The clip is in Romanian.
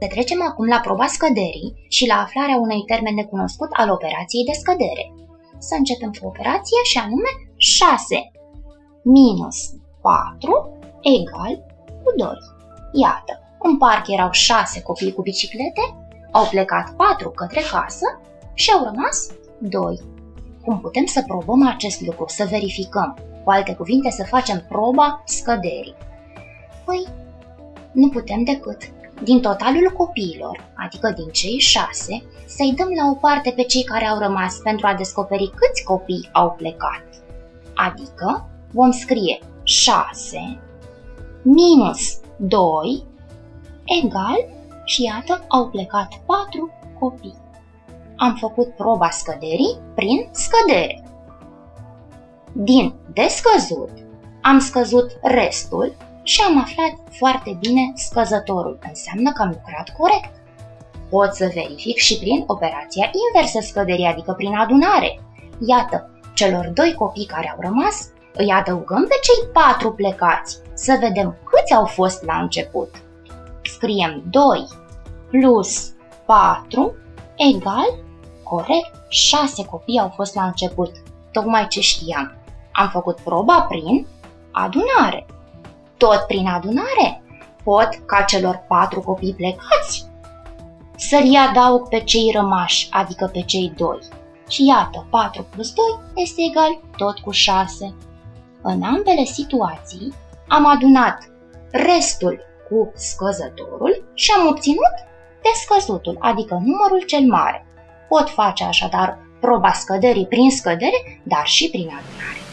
Să trecem acum la proba scăderii și la aflarea unui termen necunoscut al operației de scădere. Să începem cu operația și anume 6 minus 4 egal cu 2. Iată, în parc erau 6 copii cu biciclete, au plecat 4 către casă și au rămas 2. Cum putem să probăm acest lucru, să verificăm? Cu alte cuvinte, să facem proba scăderii. Păi, nu putem decât din totalul copiilor, adică din cei șase, să-i dăm la o parte pe cei care au rămas pentru a descoperi câți copii au plecat. Adică vom scrie 6 minus 2 egal și iată au plecat 4 copii. Am făcut proba scăderii prin scădere. Din descăzut am scăzut restul și am aflat foarte bine scăzătorul. Înseamnă că am lucrat corect. Pot să verific și prin operația inversă scăderii, adică prin adunare. Iată, celor doi copii care au rămas, îi adăugăm pe cei patru plecați, să vedem câți au fost la început. Scriem 2 plus 4 egal, corect, 6 copii au fost la început, tocmai ce știam. Am făcut proba prin adunare tot prin adunare, pot ca celor patru copii plecați să-i adaug pe cei rămași, adică pe cei doi. Și iată, 4 plus 2 este egal tot cu 6. În ambele situații am adunat restul cu scăzătorul și am obținut descăzutul, adică numărul cel mare. Pot face așadar proba scăderii prin scădere, dar și prin adunare.